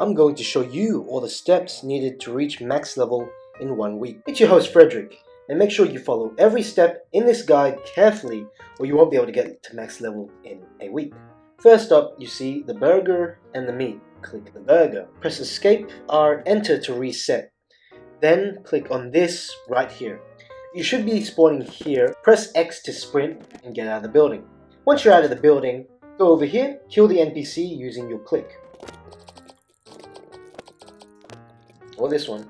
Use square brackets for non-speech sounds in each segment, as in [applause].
I'm going to show you all the steps needed to reach max level in one week. It's your host Frederick, and make sure you follow every step in this guide carefully or you won't be able to get to max level in a week. First up, you see the burger and the meat. Click the burger. Press escape or enter to reset. Then click on this right here. You should be spawning here. Press X to sprint and get out of the building. Once you're out of the building, go over here, kill the NPC using your click. Or this one.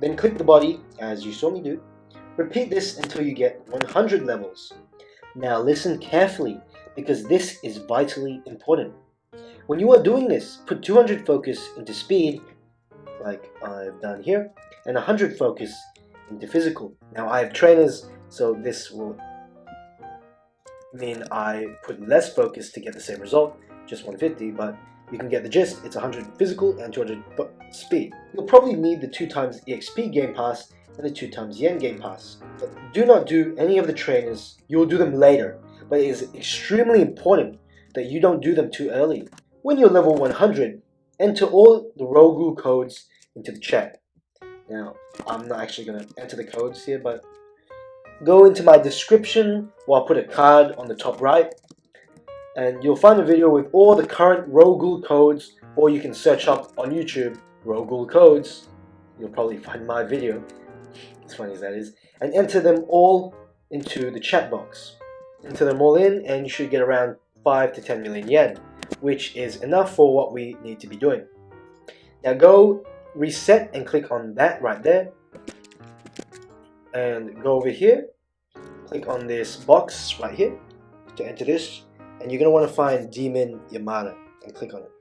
Then click the body, as you saw me do. Repeat this until you get 100 levels. Now listen carefully, because this is vitally important. When you are doing this, put 200 focus into speed, like I've done here, and 100 focus into physical. Now I have trainers, so this will mean I put less focus to get the same result, just 150, but you can get the gist, it's 100 physical and 200 speed. You'll probably need the 2 times EXP game pass and the 2 times yen game pass. But do not do any of the trainers, you will do them later, but it is extremely important that you don't do them too early. When you're level 100, enter all the Ro-Ghoul codes into the chat. Now, I'm not actually going to enter the codes here, but go into my description where I'll put a card on the top right and you'll find a video with all the current Ro-Ghoul codes or you can search up on YouTube Ro-Ghoul codes. You'll probably find my video, as funny as that is, and enter them all into the chat box. Enter them all in and you should get around 5 to 10 million yen, which is enough for what we need to be doing. Now go reset and click on that right there and go over here click on this box right here to enter this and you're going to want to find Demon Yamada and click on it.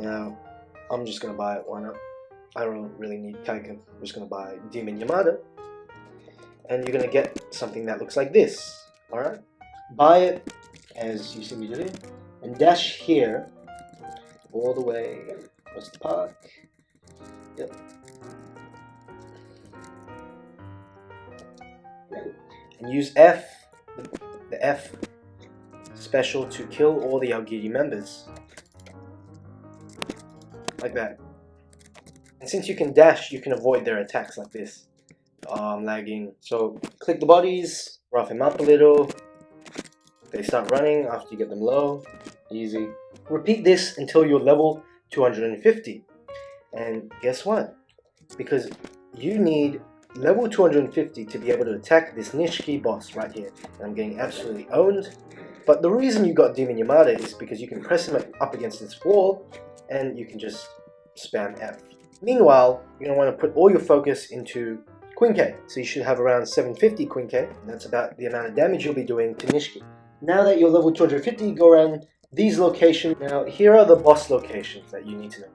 Now I'm just going to buy it why not? I don't really need Kaika I'm just going to buy Demon Yamada. And you're going to get something that looks like this alright? Buy it as you see me do and dash here all the way across the park. Yep. And use F, the F special to kill all the Aogiri members. Like that. And since you can dash, you can avoid their attacks like this. Oh, I'm lagging. So click the bodies, rough them up a little. They start running after you get them low. Easy. Repeat this until you're level 250. And guess what? Because you need level 250 to be able to attack this Nishiki boss right here. And I'm getting absolutely owned. But the reason you got Demon Yamada is because you can press him up against this wall and you can just spam F. Meanwhile, you're going to want to put all your focus into Quinque. So you should have around 750 Quinque, and that's about the amount of damage you'll be doing to Nishiki. Now that you're level 250, go around these locations. Now here are the boss locations that you need to know.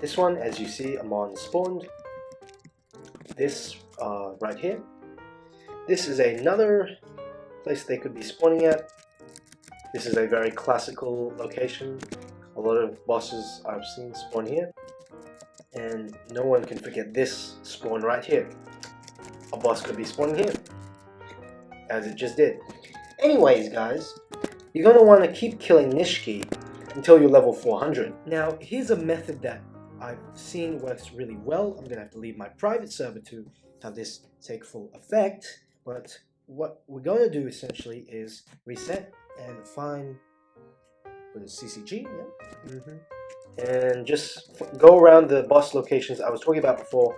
This one, as you see, Amon spawned. This uh, right here. This is another place they could be spawning at. This is a very classical location. A lot of bosses I've seen spawn here. And no one can forget this spawn right here. A boss could be spawning here. As it just did. Anyways, guys, you're going to want to keep killing Nishiki until you're level 400. Now, here's a method that I've seen works really well. I'm going to have to leave my private server to have this take full effect. But what we're going to do essentially is reset and find the CCG, yeah. Mm -hmm. And just go around the boss locations I was talking about before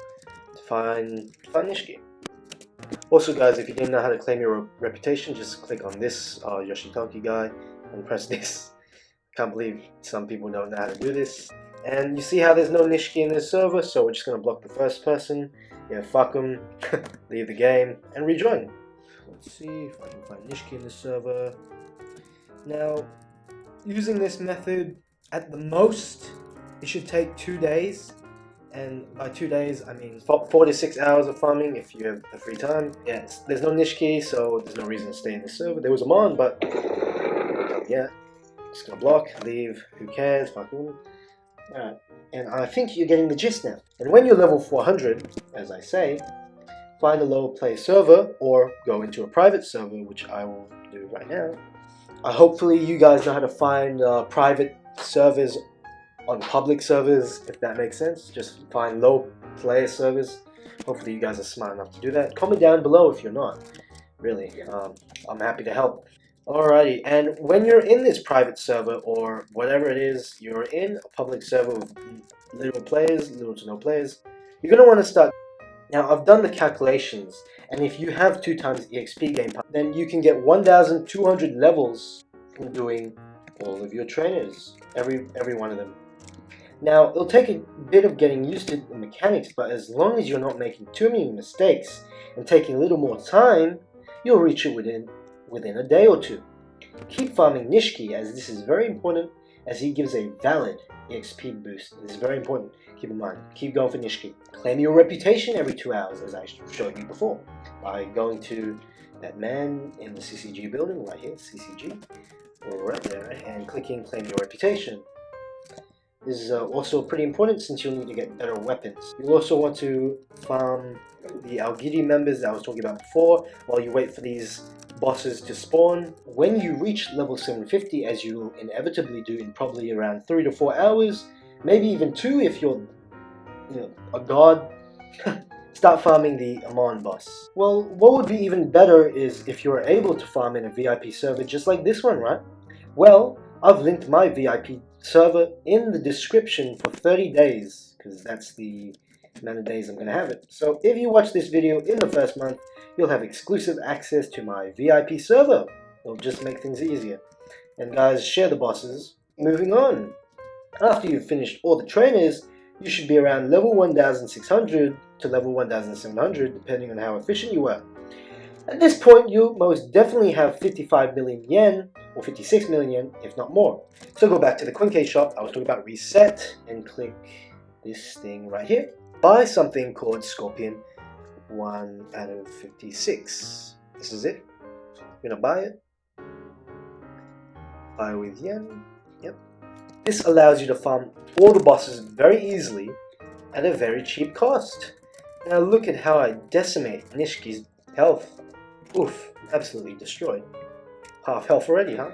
to find, find Nishiki. Also guys, if you didn't know how to claim your reputation, just click on this uh, Yoshitoki guy and press [laughs] this. Can't believe some people don't know how to do this. And you see how there's no Nishiki in this server, so we're just going to block the first person. Yeah, fuck them, [laughs] leave the game, and rejoin. Let's see if I can find Nishiki in the server. Now, using this method, at the most, it should take two days. And by two days, I mean four to six hours of farming if you have the free time. Yes, there's no Nishiki, so there's no reason to stay in the server. There was Amon, but yeah, just gonna block, leave, who cares, fuck them. Alright, and I think you're getting the gist now. And when you're level 400, as I say, find a lower play server or go into a private server, which I will do right now. Uh, hopefully you guys know how to find uh, private servers on public servers, if that makes sense. Just find low player servers. Hopefully you guys are smart enough to do that. Comment down below if you're not. Really, um, I'm happy to help. Alrighty, and when you're in this private server or whatever it is, you're in a public server with little players, little to no players, you're going to want to start. Now, I've done the calculations, and if you have 2 times EXP game, then you can get 1,200 levels from doing all of your trainers, every, every one of them. Now, it'll take a bit of getting used to the mechanics, but as long as you're not making too many mistakes and taking a little more time, you'll reach it within within a day or two. Keep farming Nishiki as this is very important as he gives a valid EXP boost. This is very important. Keep in mind. Keep going for Nishiki. Claim your reputation every two hours as I showed you before by going to that man in the CCG building right here, CCG, right there, and clicking claim your reputation. Is uh, also pretty important since you'll need to get better weapons. You'll also want to farm the Aogiri members that I was talking about before while you wait for these bosses to spawn. When you reach level 750, as you will inevitably do in probably around 3 to 4 hours, maybe even 2 if you're you know, a god, [laughs] start farming the Amon boss. Well, what would be even better is if you're able to farm in a VIP server just like this one, right? Well, I've linked my VIP server in the description for 30 days, because that's the amount of days I'm going to have it. So if you watch this video in the first month, you'll have exclusive access to my VIP server. It'll just make things easier. And guys, share the bosses. Moving on. After you've finished all the trainers, you should be around level 1600 to level 1700 depending on how efficient you were. At this point, you most definitely have 55 million yen or 56 million yen, if not more. So go back to the Quinque shop. I was talking about reset and click this thing right here. Buy something called Scorpion 1 out of 56. This is it. I'm gonna buy it. Buy with yen. Yep. This allows you to farm all the bosses very easily at a very cheap cost. Now look at how I decimate Nishiki's health. Oof, absolutely destroyed. Half health already, huh?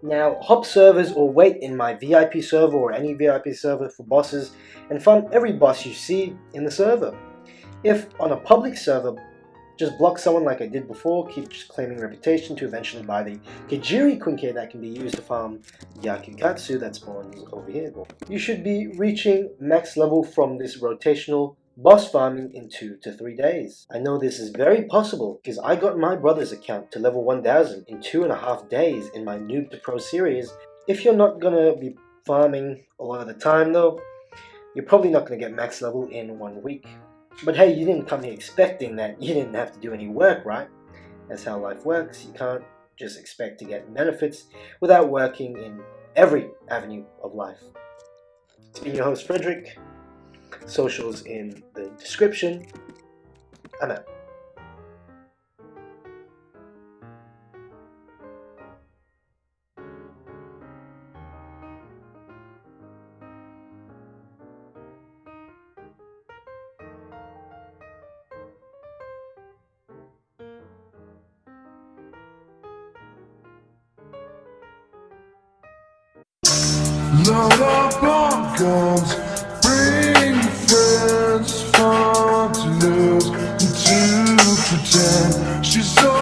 Now, hop servers or wait in my VIP server or any VIP server for bosses and farm every boss you see in the server. If on a public server, just block someone like I did before, keep claiming reputation to eventually buy the Kejiri Quinque that can be used to farm Yakugatsu that spawns over here. You should be reaching max level from this rotational boss farming in 2 to 3 days. I know this is very possible because I got my brother's account to level 1000 in 2.5 days in my Noob to Pro series. If you're not gonna be farming a lot of the time though, you're probably not gonna get max level in one week. But hey, you didn't come here expecting that you didn't have to do any work, right? That's how life works. You can't just expect to get benefits without working in every avenue of life. It's been your host, Frederick socials in the description. I'm out. Load up friends